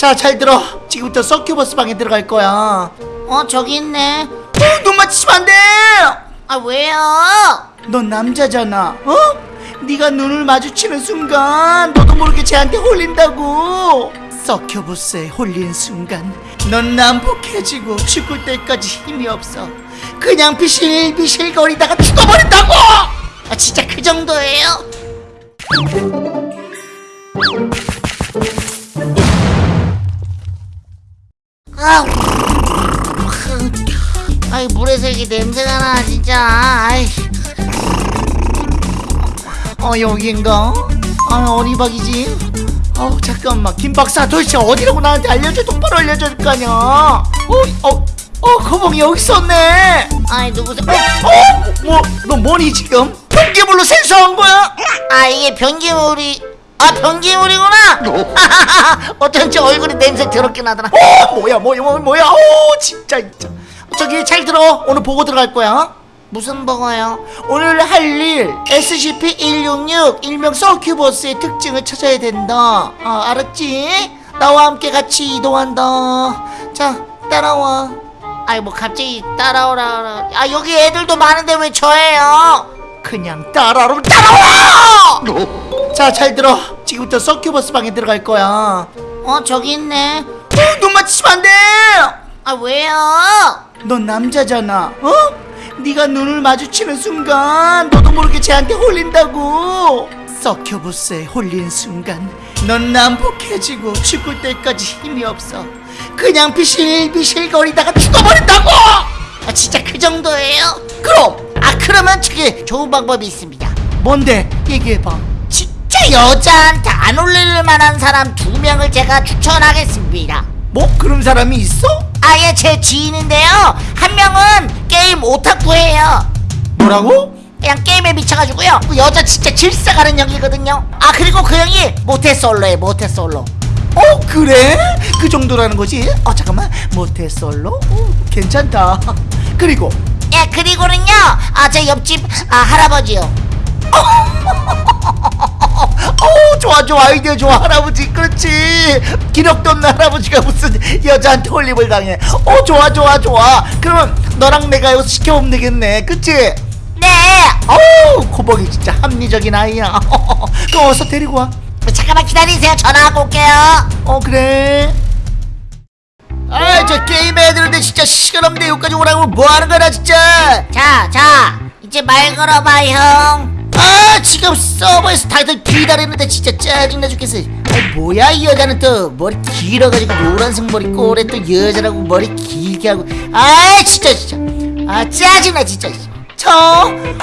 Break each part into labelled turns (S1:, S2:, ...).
S1: 자 잘 들어. 지금부터 서큐버스 방에 들어갈 거야.
S2: 어 저기 있네.
S1: 어, 눈 맞추면 안돼!
S2: 아 왜요?
S1: 넌 남자잖아 어? 네가 눈을 마주치는 순간 너도 모르게 쟤한테 홀린다고. 서큐버스에 홀린 순간 넌 난폭해지고 죽을 때까지 힘이 없어. 그냥 비실비실 거리다가 죽어버린다고!
S2: 아 진짜 그 정도예요? 아, 아이 물에서 이게 냄새가 나 진짜. 아이,
S1: 어 여긴가? 아 어리박이지? 어 잠깐만 김 박사 도대체 어디라고 나한테 알려줘 똑바로 알려줄 거 아니야 어? 어? 어 거봉이 여기 있었네
S2: 아이 누구세요?
S1: 어? 뭐? 너 뭐니 지금? 변기물로 생수한 거야?
S2: 아 이게 변기물이 아 변기물이구나. 어쩐지 얼굴이 냄새 더럽게 나더라.
S1: 어 뭐야 뭐야 뭐야 어 진짜 진짜 저기 잘 들어 오늘 보고 들어갈 거야
S2: 무슨 버거요?
S1: 오늘 할 일 SCP-166 일명 서큐버스의 특징을 찾아야 된다 아 알았지? 나와 함께 같이 이동한다 자 따라와
S2: 아이 뭐 갑자기 따라오라. 아 여기 애들도 많은데 왜 저예요?
S1: 그냥 따라오면 따라와! 자 잘 들어 지금부터 서큐버스 방에 들어갈 거야
S2: 어 저기 있네.
S1: 어, 눈 맞추면 안 돼
S2: 아 왜요?
S1: 넌 남자잖아 어? 네가 눈을 마주치는 순간 너도 모르게 쟤한테 홀린다고 서큐버스에 홀린 순간 넌 난폭해지고 죽을 때까지 힘이 없어 그냥 비실비실 거리다가 죽어버린다고
S2: 아 진짜 그 정도예요?
S1: 그럼
S2: 아 그러면 저기 좋은 방법이 있습니다.
S1: 뭔데 얘기해봐
S2: 진짜 여자한테 안 올릴 만한 사람 두 명을 제가 추천하겠습니다.
S1: 뭐 그런 사람이 있어?
S2: 아예 제 지인인데요. 한 명은 게임 오타쿠예요.
S1: 뭐라고?
S2: 그냥 게임에 미쳐가지고요. 그 여자 진짜 질색하는 형이거든요. 아 그리고 그 형이 모태솔로에 모태솔로.
S1: 어 그래? 그 정도라는 거지? 어 잠깐만 모태솔로? 어, 괜찮다 그리고
S2: 예 그리고는요. 아 제 옆집 아 할아버지요.
S1: 어 좋아 좋아 아이디어 좋아 할아버지 그렇지 기력도 없는 할아버지가 무슨 여자한테 홀림을 당해 어 좋아 좋아 좋아 그러면 너랑 내가 여기서 시켜보면 되겠네 그치?
S2: 네.
S1: 어우 코벅이 진짜 합리적인 아이야 그럼 어서 데리고 와
S2: 잠깐만 기다리세요. 전화하고 올게요.
S1: 어 그래 아저 게임 해야 되는데 진짜 시간 없는데 여기까지 오라고 뭐 하는 거야 진짜
S2: 자, 자, 이제 말 걸어봐, 형.
S1: 아 지금 서버에서 다들 기다리는데 진짜 짜증나 죽겠어. 아 뭐야 이 여자는 또. 머리 길어가지고 노란색 머리 꼬래 또 여자라고 머리 길게 하고. 아 진짜 진짜. 아 짜증나 진짜. 저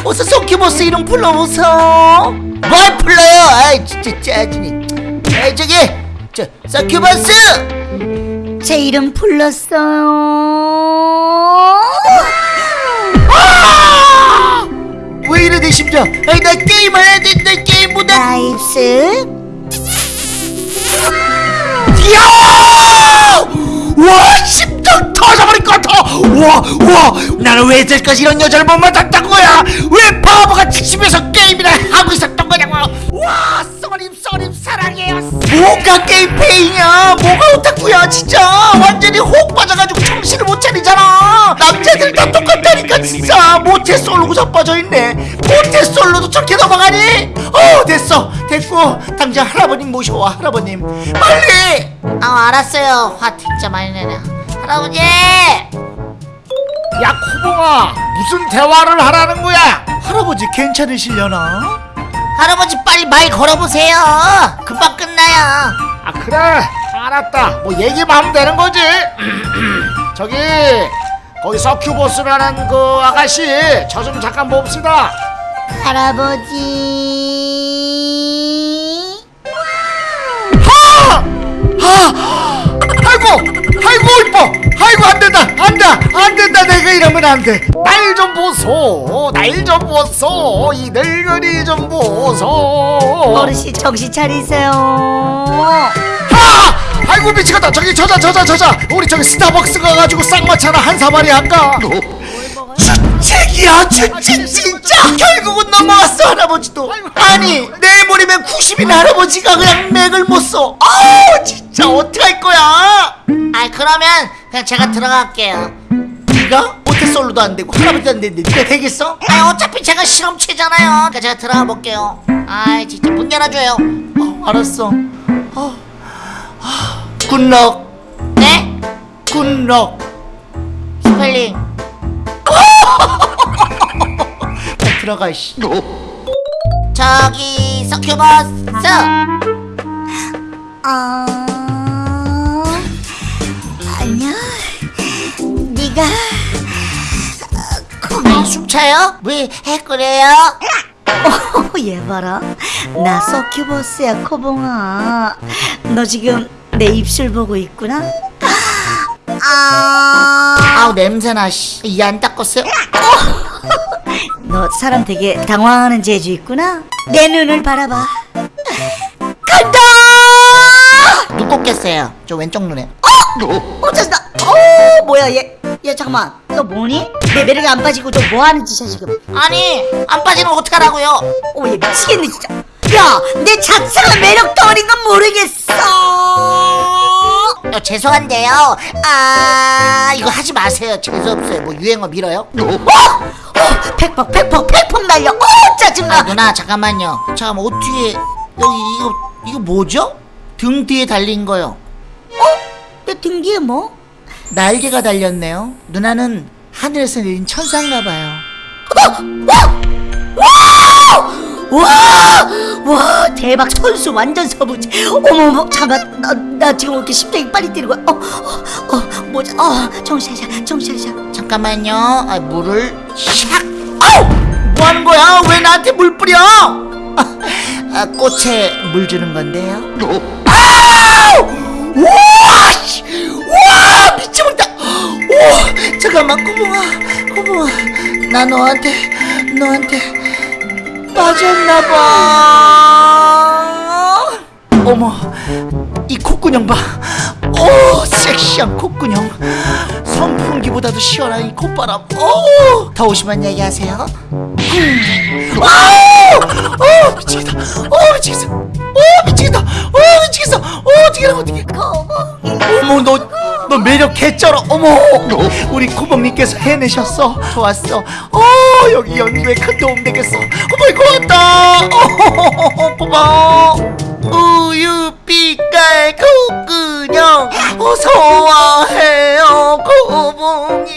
S1: 어서 소큐보스 이름 불러보소. 뭘 불러요? 아 진짜 짜증나 아 저기 저 서큐버스!
S3: 제 이름 불렀어요.
S1: 이래 내 심장 아니 나 게임 해야 되는데 게임 못하
S3: 나이스.
S1: 이야! 와, 심장 터져버릴 것 같아! 와, 와, 나는 왜 이제까지 이런 여자를 못 만났던 거야? 왜 바보같이 집에서 게임이나 하고 있었던 거냐고! 와, 쏘림, 쏘림, 사랑해요! 뭐가 게임 폐인이냐? 뭐가 오 타쿠야, 진짜! 완전히 혹 빠져가지고 정신을 못 차리잖아! 남자들 다 똑같다니까, 진짜! 모태솔로고 자빠져있네! 모태솔로도 저렇게 넘어가니? 어, 됐어! 됐고, 당장 할아버님 모셔와, 할아버님! 빨리!
S2: 아, 알았어요. 화 진짜 많이 내네. 할아버지!
S4: 야 코봉아 무슨 대화를 하라는 거야
S1: 할아버지 괜찮으시려나?
S2: 할아버지 빨리 말 걸어보세요. 금방 끝나요.
S4: 아 그래 알았다. 뭐 얘기만 하면 되는 거지. 저기 거기 서큐보스라는 그 아가씨 저 좀 잠깐 봅시다.
S3: 할아버지.
S4: 아이고 아이고 이뻐. 아이고 안 된다. 안돼. 안 된다. 내가 이러면 안돼 날 좀 보소. 날 좀 보소. 이 늙은이 좀 보소.
S3: 어르신 정신 차리세요.
S4: 아! 아이고 미치겠다. 저기 저자 저자 저자. 우리 저기 스타벅스 가가지고 쌍화차나 한 사마리 할까?
S1: 주책이야 주책 진짜. 결국은 넘어왔어 할아버지도. 아니 내일모레면 90인 할아버지가 그냥 맥을 못써. 아우 진짜 어떡할 거야?
S2: 아 그러면 그냥 제가 들어갈게요.
S1: 네가 모태솔로도 안 되고 할아버지도 안 되는데 네가 되겠어?
S2: 아 어차피 제가 실험체잖아요. 그러니까 제가 들어가 볼게요. 아 진짜 문 열어줘요.
S1: 어, 알았어. 어. 아, Good luck.
S2: 네?
S1: Good luck.
S2: 스펠링.
S1: 빨리 들어가 씨.
S2: 저기 서큐버스.
S3: 아 아니야 네가
S2: 숨차요? 왜 해그래요?
S3: 어, 얘 봐라. 나 서큐버스야 코봉아. 너 지금 내 입술 보고 있구나. 아,
S2: 아우 냄새나 씨 이 안 닦았어요?
S3: 너 사람 되게 당황하는 재주 있구나. 내 눈을 바라봐. 간다!
S2: 눈 꽂겠어요. 저 왼쪽 눈에.
S3: 어! 짜증나 어 뭐야 얘, 얘 잠깐만. 너 뭐니? 내 매력이 안 빠지고 너 뭐하는 짓이야 지금?
S2: 아니 안 빠지는 거 어떡하라고요?
S3: 어얘 미치겠네 진짜. 야내 자체가 매력 덩어리인 건 모르겠어
S2: 어, 죄송한데요. 아 이거 하지 마세요. 재수 없어요. 뭐 유행어 밀어요?
S3: 어, 팩폭 팩폭 팩폭 날려.
S2: 어아
S3: 짜증나.
S2: 누나 잠깐만요. 잠깐만 어떻게 여기 이거 이거 뭐죠? 등 뒤에 달린 거요.
S3: 내등 뒤에 뭐?
S1: 날개가 달렸네요. 누나는 하늘에서 내린 천사인가 봐요.
S3: 와! 와 대박 선수 완전 서부지 어머머 잠깐 나, 나 지금 왜 이렇게 심장이 빨리 뛰는 거야 어, 어, 어 뭐지 어 정신 차려
S2: 잠깐만요 아, 물을 샥
S1: 아우! 뭐 하는 거야? 왜 나한테 물 뿌려? 아, 꽃에 물 주는 건데요. 아우! 우와! 씨! 우와! 미쳐버린다! 오! 잠깐만, 꼬붕아, 꼬붕아. 나 너한테, 너한테 빠졌나봐. 어머, 이 콧구녕 봐. 오, 섹시한 콧구녕. 선풍기보다도 시원한 이 콧바람. 오, 더우시면 얘기하세요. 아우! 어, 미치겠다. 어, 미치겠어. 어, 미치겠다. 어, 미치겠어. 어, 어떻게 어떻게? 어머, 너, 너 매력 개쩔어. 어머. 어? 우리 코범님께서 해내셨어. 좋았어. 어 여기 연구에 큰 도움 되겠어. 어머 고맙다. 어, 고마워 우유 빛깔 구구녕 어서와해요 코범님